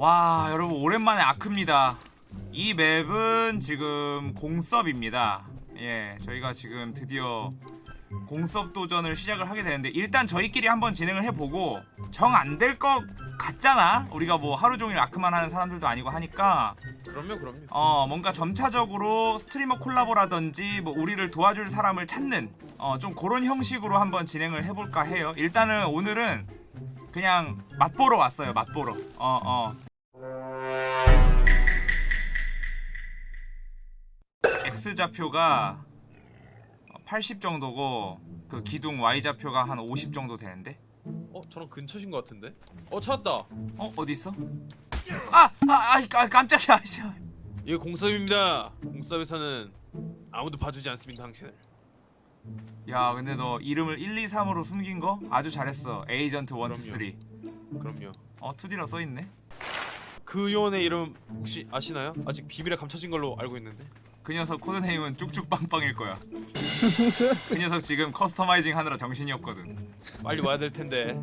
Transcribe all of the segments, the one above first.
와 여러분 오랜만에 아크입니다. 이 맵은 지금 공섭입니다. 예 저희가 지금 드디어 공섭 도전을 시작을 하게 되는데 일단 저희끼리 한번 진행을 해보고 정 안 될 것 같잖아? 우리가 뭐 하루 종일 아크만 하는 사람들도 아니고 하니까. 그럼요 그럼요. 어 뭔가 점차적으로 스트리머 콜라보라든지 뭐 우리를 도와줄 사람을 찾는 어좀 그런 형식으로 한번 진행을 해볼까 해요. 일단은 오늘은 그냥 맛보러 왔어요 맛보러. 어어 X좌표가 80 정도고 그 기둥 Y좌표가 한 50 정도 되는데 어 저랑 근처신 것 같은데 어 찾았다 어? 어디 있어? 아! 아! 아! 아 깜짝이야 아이씨. 이게 공섭입니다 공섭에서는 아무도 봐주지 않습니다 당신을 야 근데 너 이름을 1, 2, 3으로 숨긴 거 아주 잘했어 에이전트 1, 2, 3 그럼요 어 2D라 써있네 그 요원의 이름 혹시 아시나요? 아직 비밀에 감춰진 걸로 알고 있는데 그 녀석 code name은 쭉쭉빵빵일 거야. 그 녀석 지금 customizing 하느라 정신이 없거든. 빨리 와야 될 텐데.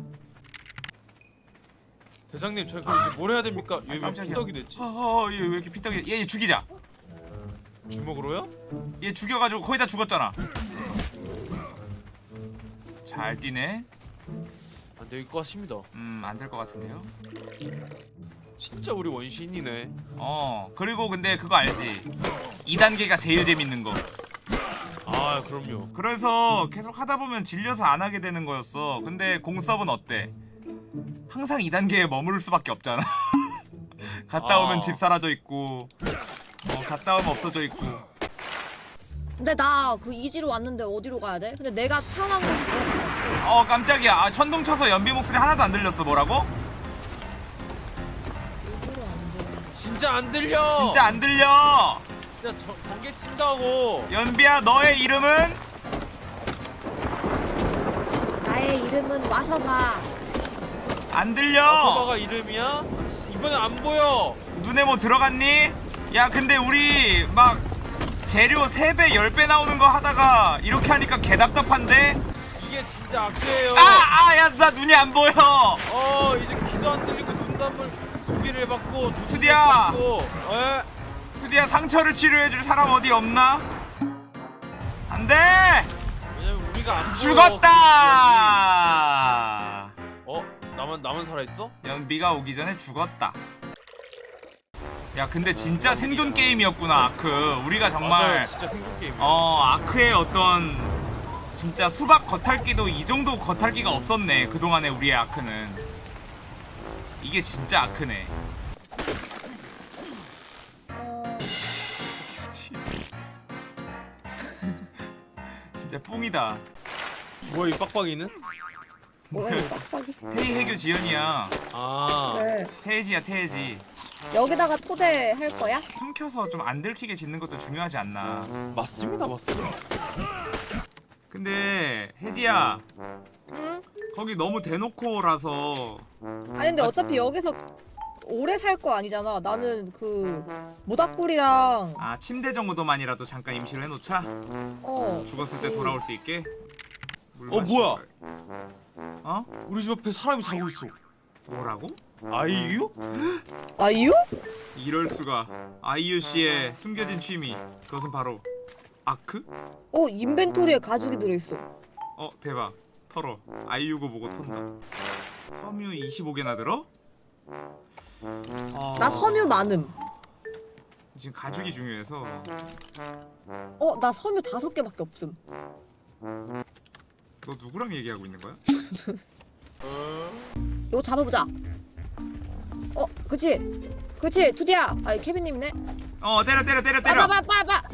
대장님 저희 그럼 이제 뭘 해야 됩니까? 얘 왜 깜짝이야. 피떡이 됐지? 어어 얘 왜 이렇게 피떡이 얘, 얘 죽이자. 주먹으로요? 얘 죽여가지고 거의 다 죽었잖아. 잘 뛰네. 안 될 것 같습니다. 음안 될 것 같은데요? 진짜 우리 원시인이네. 어 그리고 근데 그거 알지 2단계가 제일 재밌는 거 아 그럼요 그래서 계속 하다 보면 질려서 안 하게 되는 거였어. 근데 공섭은 어때? 항상 2단계에 머무를 수밖에 없잖아. 갔다 아. 오면 집 사라져 있고, 어, 갔다 오면 없어져 있고. 근데 나 그 이지로 왔는데 어디로 가야 돼? 근데 내가 태어난 곳이 어 깜짝이야. 아, 천둥 쳐서 연비 목소리 하나도 안 들렸어. 뭐라고? 진짜 안 들려 진짜 안 들려. 진짜 저, 번개 친다고 연비야 너의 이름은? 나의 이름은 와서 봐. 안 들려. 아빠가 이름이야? 이번엔 안 보여 눈에 뭐 들어갔니? 야 근데 우리 막 재료 3배 10배 나오는 거 하다가 이렇게 하니까 개답답한데? 이게 진짜 악재예요 아! 아! 야 나 눈이 안 보여! 어 이제 귀도 안 들리고 눈감을 두 개를 해봤고 두 투디야! 해봤고 에? 드디어 상처를 치료해줄 사람 어디 없나? 안돼! 죽었다! 어? 나만 나만 살아있어? 연비가 오기 전에 죽었다 야 근데 진짜 생존 게임이었구나 아크 우리가 정말 진짜 생존 게임 어 아크의 어떤 진짜 수박 겉핥기도 이 정도 겉핥기가 없었네 그동안의 우리의 아크는 이게 진짜 아크네 진짜 뿡이다 뭐야 이 빡빡이는? 뭐야 이 빡빡이. 태희 해교 지연이야 아 네. 태해지야 태해지 여기다가 토대 할 거야? 숨겨서 좀 안 들키게 짓는 것도 중요하지 않나 맞습니다 맞습니다 근데 혜지야 응? 거기 너무 대놓고라서 아니 근데 어차피 여기서 오래 살 거 아니잖아. 나는 그 모닥불이랑 아 침대 정도만이라도 잠깐 임시로 해놓자 어 죽었을 때 돌아올 수 있게 물 어, 뭐야? 어? 우리 집 앞에 사람이 자고 있어 뭐라고? 아이유? 아이유? 이럴 수가 아이유 씨의 숨겨진 취미 그것은 바로 아크? 어 인벤토리에 가죽이 들어있어. 어 대박 털어 아이유고 보고 턴다 섬유 25개나 들어? 어... 나 섬유 많음. 지금 가죽이 중요해서 어 나 섬유 다섯 개밖에 없음. 너 누구랑 얘기하고 있는 거야? 이거 잡아보자. 어 그치 그치 투디야. 아이 케빈님네. 어 때려 때려 때려 때려 빠바바바바바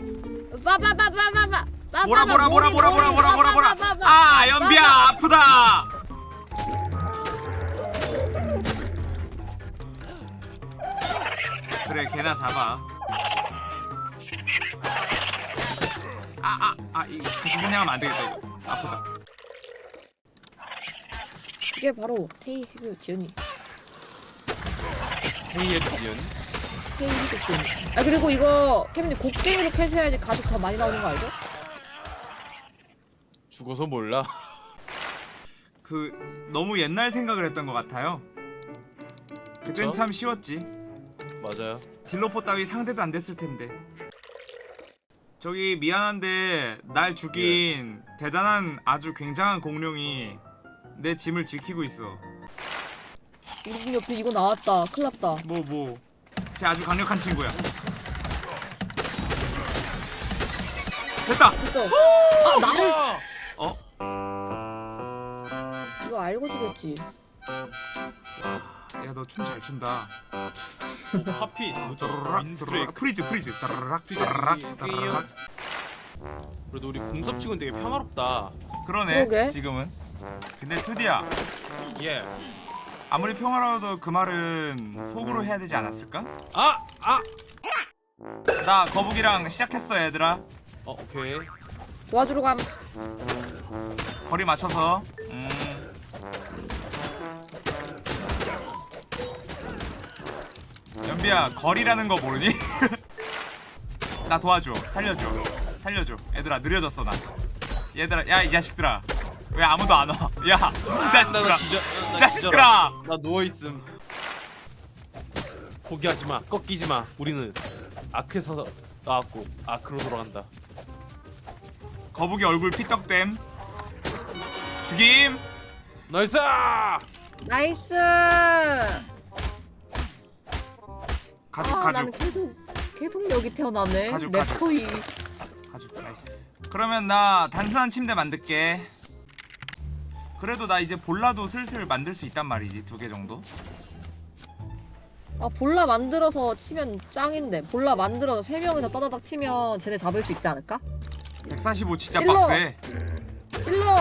뭐라 뭐라 뭐라 뭐라 뭐라 뭐라 그래 걔나 잡아. 아 아 아 이거 같이 사냥하면 안 되겠다 이거. 아프다. 이게 바로 테이 해그 지연이. 헤이의 지연 테이 해그 지연이. 아 그리고 이거 케빈님 곡괭이로 캐셔야지 가죽 더 많이 나오는 거 알죠? 죽어서 몰라. 그 너무 옛날 생각을 했던 것 같아요. 그땐 그쵸? 참 쉬웠지 맞아요. 딜로포 따위 상대도 안 됐을 텐데 저기 미안한데 날 죽인 대단한 아주 굉장한 공룡이 내 짐을 지키고 있어 우리 옆에 이거 나왔다. 큰일 났다. 뭐 뭐. 쟤 아주 강력한 친구야. 됐다. 됐어. 아 나를 아! 어? 이거 알고 죽였지. 야 너 춤 잘 춘다. 하피 뭐죠? 따라락. 따라락 freeze freeze 따라락 따라락 따라락. 그래도 우리 공섭 치고는 되게 평화롭다. 그러네. 그러게. 지금은. 근데 투디야 예. 아무리 평화로워도 그 말은 속으로 해야 되지 않았을까? 아! 아! 나 거북이랑 시작했어 얘들아. 어, 오케이. 도와주러 감. 거리 맞춰서. 음. 연비야 거리라는 거 모르니? 나 도와줘 살려줘 살려줘 얘들아 느려졌어 나 얘들아 야 이 자식들아 왜 아무도 안 와? 야 이 자식들아 이 자식들아 나 누워 있음. 포기하지 마. 꺾이지 마. 우리는 아크에서 나왔고 아크로 돌아간다. 거북이 얼굴 피떡댐 죽임 nice! nice. 가죽 아, 가죽 나는 계속 계속 여기 태어나네. 가죽, 가죽. 래퍼이. 가죽 nice 그러면 나 단순한 침대 만들게 그래도 나 이제 bola도 슬슬 만들 수 있단 말이지 두 개 정도 아 볼라 만들어서 치면 짱인데. 볼라 만들어서 세 명이서 따다닥 치면 쟤네 잡을 수 있지 않을까? 145 진짜 찔러. 빡세 찔러.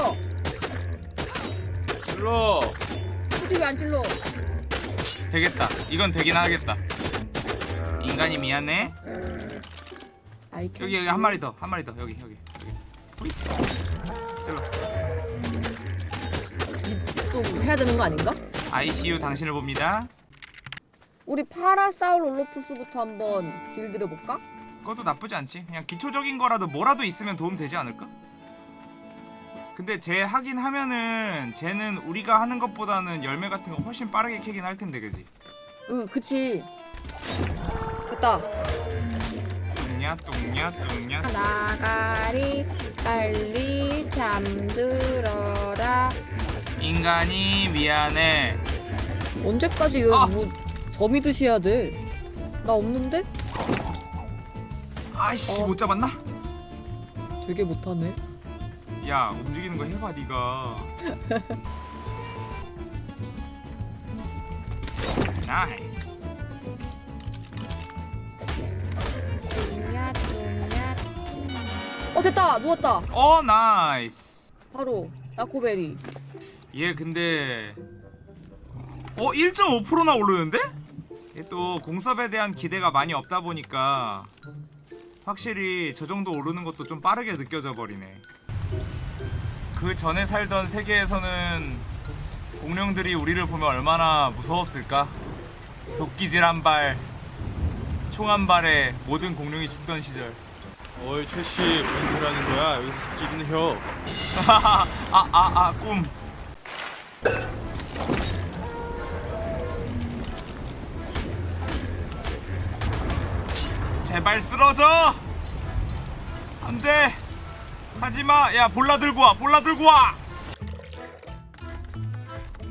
일로! 굳이 왜안 찔러? 되겠다 이건 되긴 하겠다 인간이 미안해 아이 여기 여기 한 마리 더 한 마리 더 여기 여기 여기. 찔러 좀 해야 되는 거 아닌가? ICU 당신을 봅니다 우리 파라사우롤로푸스부터 한번 길들여 볼까? 그것도 나쁘지 않지 그냥 기초적인 거라도 뭐라도 있으면 도움 되지 않을까? 근데 쟤 하긴 하면은 쟤는 우리가 하는 것보다는 열매 같은 거 훨씬 빠르게 캐긴 할 텐데 그지? 응, 그치. 됐다. 뚱냐 뚱냐 뚱냐 나가리 빨리 잠들어라. 인간이 미안해 언제까지 이거 아! 뭐 점이듯이 해야 돼? 나 없는데? 아이씨 어. 못 잡았나? 되게 못하네. 야 움직이는 거 해봐 네가 nice 됐다. 누웠다. 어 nice. 바로 narcoberry. 얘 근데 어 1.5%나 오르는데? 얘 또 공섭에 대한 기대가 많이 없다 보니까 확실히 저 정도 오르는 것도 좀 빠르게 느껴져 버리네. 그 전에 살던 세계에서는 공룡들이 우리를 보면 얼마나 무서웠을까? 도끼질 한 발 총 한 발에 모든 공룡이 죽던 시절 어이 최씨 무슨 소리 하는 거야? 여기서 찌르는 혀. 아아아 꿈. 제발 쓰러져. 안돼. 하지마. 야 볼라 들고 와. 볼라 들고 와.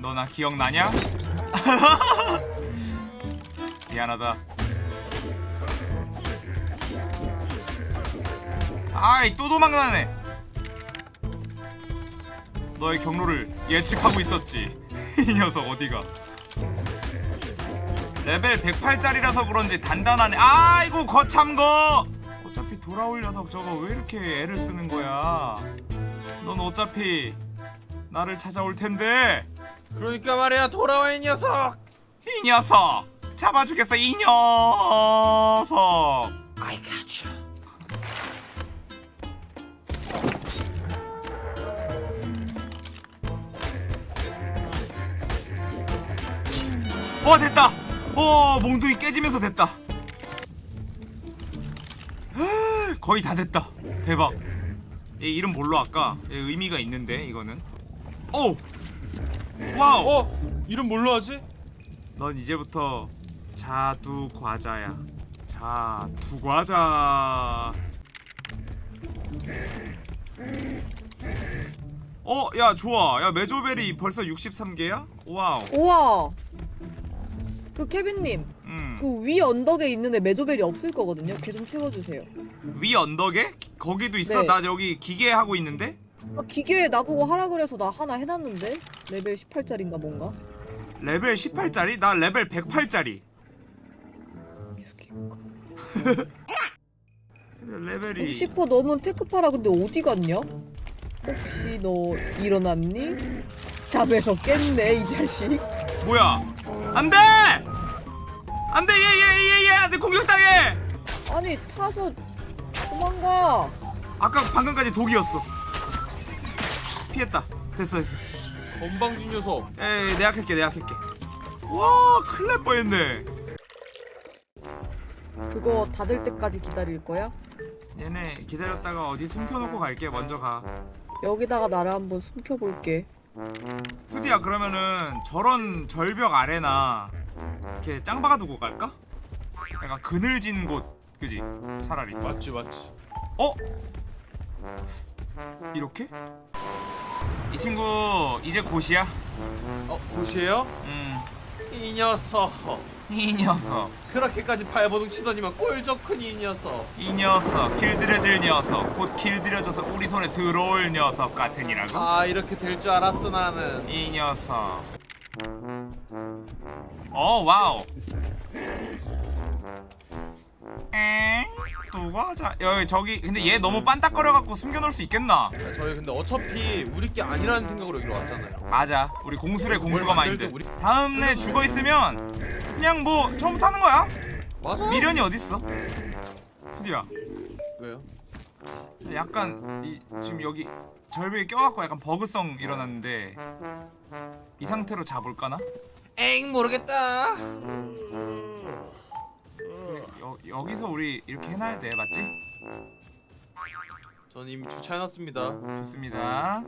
너 나 기억나냐? 미안하다. 아이 또 도망가네. 너의 경로를 예측하고 있었지. 이 녀석 어디가? 레벨 108짜리라서 그런지 단단하네. 아이고 거참 거. 어차피 돌아올 녀석 저거 왜 이렇게 애를 쓰는 거야? 넌 어차피 나를 찾아올 텐데. 그러니까 말이야 돌아와 이 녀석. 이 녀석 잡아주겠어 이 녀석. I got you. 어 됐다. 어 몽둥이 깨지면서 됐다. 거의 다 됐다. 대박. 얘 이름 뭘로 할까? 얘 의미가 있는데 이거는. 오. 와우. 어 이름 뭘로 하지? 넌 이제부터 자두 과자야. 자두 과자. 어, 야 좋아. 야 mejoberry 벌써 63개야? wow. 우와. 그 케빈님, 음. 그 위 언덕에 있는 애 mejoberry 없을 거거든요. 걔 좀 채워주세요. 위 언덕에? 거기도 있어? 네. 나 여기 기계 하고 있는데? 아, 기계 나보고 하라 그래서 나 하나 해놨는데 레벨 18짜리인가 뭔가. 레벨 18짜리? 나 레벨 108짜리. 죽일까. 근데 레벨이 60% 넘은 Tek Para 근데 어디 갔냐? 혹시 너 일어났니? 잠에서 깼네 이 자식. 뭐야? 안돼! 안돼 얘얘얘얘 안돼 공격당해! 아니 타서 도망가. 아까 방금까지 독이었어. 피했다. 됐어 됐어. 건방진 녀석. 에이 내가 할게 내가 할게. 와 큰일 날 뻔했네. 그거 닫을 때까지 기다릴 거야? 얘네 기다렸다가 어디 숨겨놓고 갈게 먼저 가. 여기다가 나를 한번 숨겨볼게. 투디야 그러면은 저런 절벽 아래나 이렇게 짱 박아 두고 갈까? 약간 그늘진 곳 그지? 차라리 맞지 맞지. 어? 이렇게? 이 친구 이제 곧이야 어 곳이에요? 이 녀석. 음이 녀석 그렇게까지 발버둥 치더니만 꼴 좋군 이 녀석. 이 녀석 길들여질 녀석 곧 길들여져서 우리 손에 들어올 녀석 같으니라고 아 이렇게 될 줄 알았어 나는. 이 녀석 어 wow 엥? 누가 자 여기 저기 근데 얘 너무 빤딱거려갖고 숨겨놓을 수 있겠나? 자, 저희 근데 어차피 우리 게 아니라는 생각으로 여기로 왔잖아요. 맞아 우리 공수래공수거 뭘 마인드 우리- 다음에 죽어있으면 그냥 뭐 처음부터 하는 거야 맞아. 미련이 어딨어 투디야 왜요? 약간 이, 지금 여기 절벽에 껴갖고 약간 버그성 일어났는데 이 상태로 잡을까나? 엥 모르겠다. 여, 여기서 우리 이렇게 해놔야 돼 맞지? 전 이미 주차해놨습니다. 좋습니다